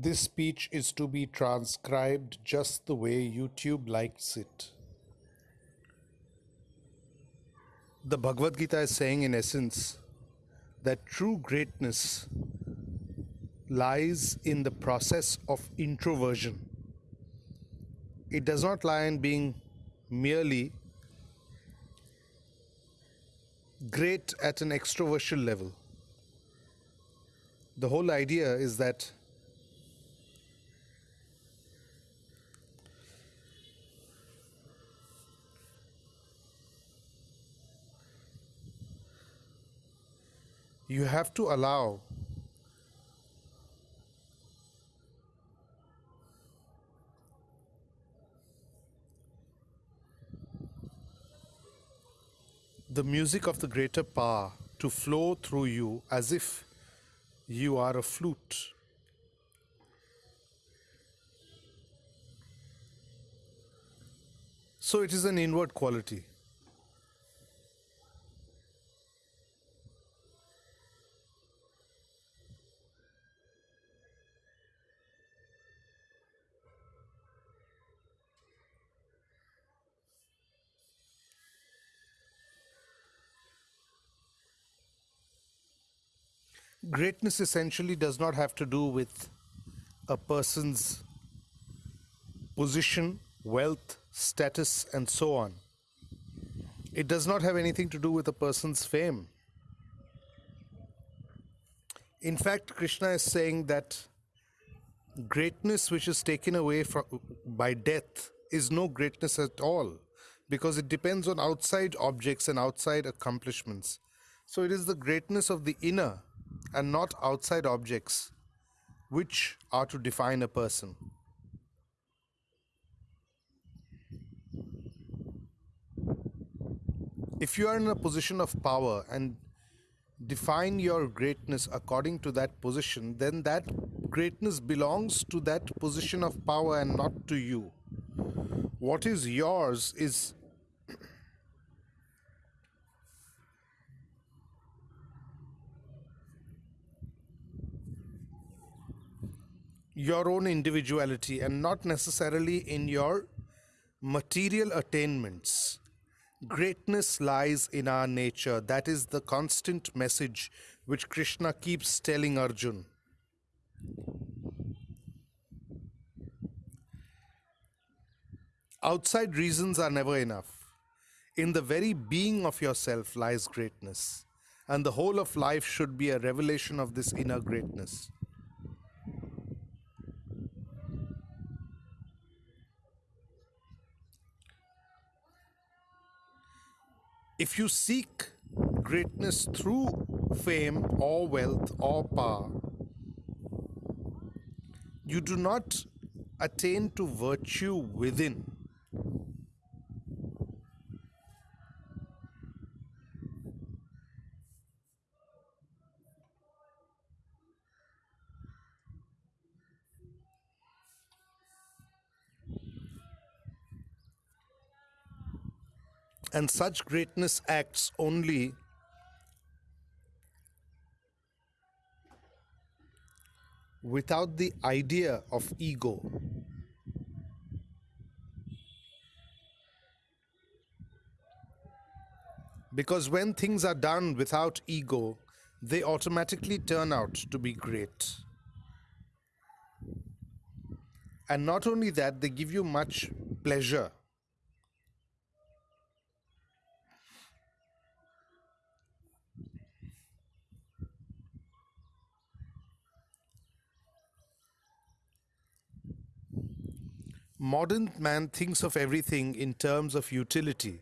This speech is to be transcribed just the way YouTube likes it. The Bhagavad Gita is saying, in essence, that true greatness lies in the process of introversion. It does not lie in being merely great at an extroversion level. The whole idea is that you have to allow the music of the greater power to flow through you as if you are a flute. So it is an inward quality. Greatness essentially does not have to do with a person's position, wealth, status, and so on. It does not have anything to do with a person's fame. In fact, Krishna is saying that greatness which is taken away from, by death is no greatness at all because it depends on outside objects and outside accomplishments. So it is the greatness of the inner and not outside objects which are to define a person. If you are in a position of power and define your greatness according to that position, then that greatness belongs to that position of power and not to you. What is yours is your own individuality and not necessarily in your material attainments. Greatness lies in our nature. That is the constant message which Krishna keeps telling Arjun. Outside reasons are never enough. In the very being of yourself lies greatness, and the whole of life should be a revelation of this inner greatness. If you seek greatness through fame or wealth or power, you do not attain to virtue within. And such greatness acts only without the idea of ego. Because when things are done without ego, they automatically turn out to be great. And not only that, they give you much pleasure. Modern man thinks of everything in terms of utility.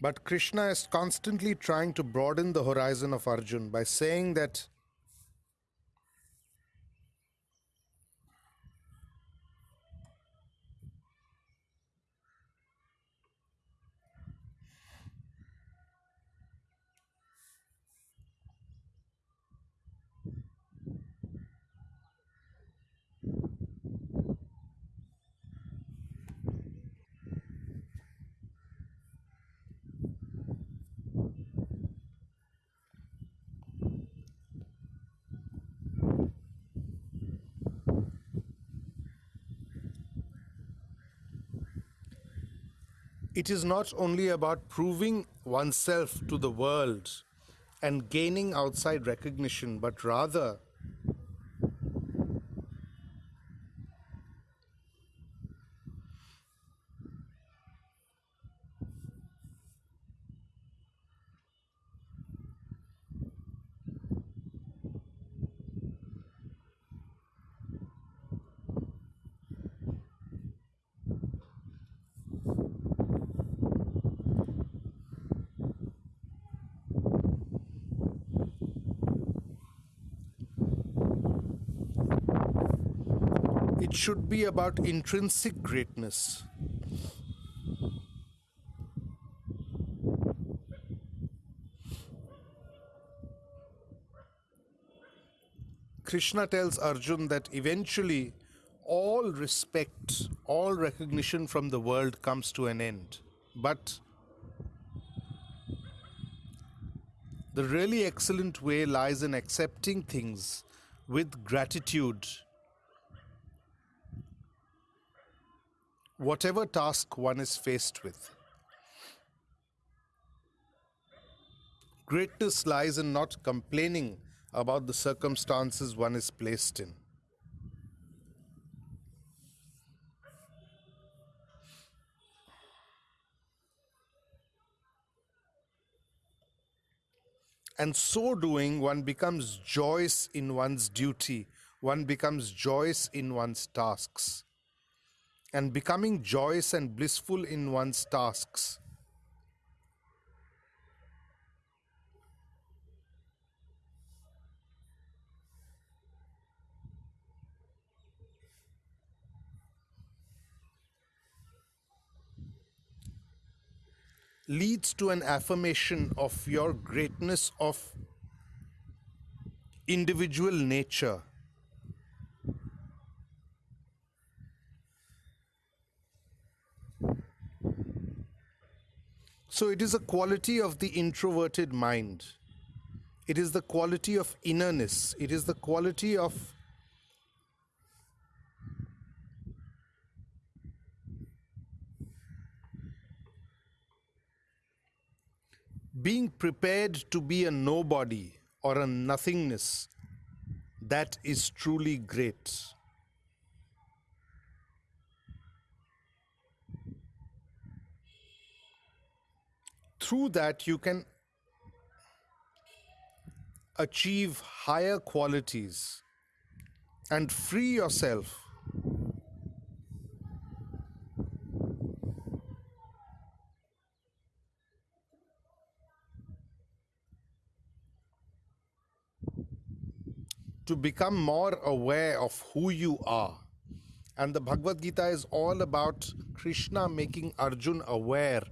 But Krishna is constantly trying to broaden the horizon of Arjun by saying that it is not only about proving oneself to the world and gaining outside recognition, but rather it should be about intrinsic greatness. Krishna tells Arjun that eventually all respect, all recognition from the world comes to an end. But the really excellent way lies in accepting things with gratitude whatever task one is faced with. Greatness lies in not complaining about the circumstances one is placed in. And so doing, one becomes joyous in one's duty, one becomes joyous in one's tasks and becoming joyous and blissful in one's tasks. leads to an affirmation of your greatness of individual nature So it is a quality of the introverted mind. It is the quality of innerness. It is the quality of being prepared to be a nobody or a nothingness that is truly great. Through that you can achieve higher qualities and free yourself to become more aware of who you are. And the Bhagavad Gita is all about Krishna making Arjun aware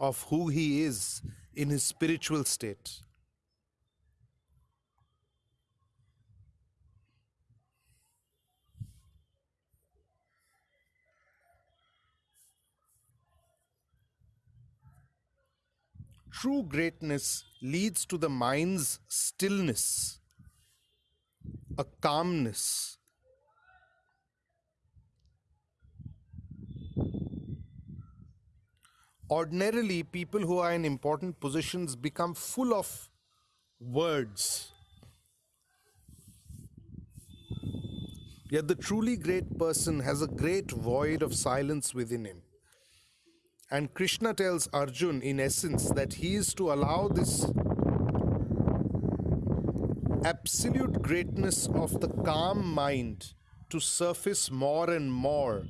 of who he is in his spiritual state. True greatness leads to the mind's stillness, a calmness, ordinarily people who are in important positions become full of words. Yet the truly great person has a great void of silence within him. And Krishna tells Arjun, in essence, that he is to allow this absolute greatness of the calm mind to surface more and more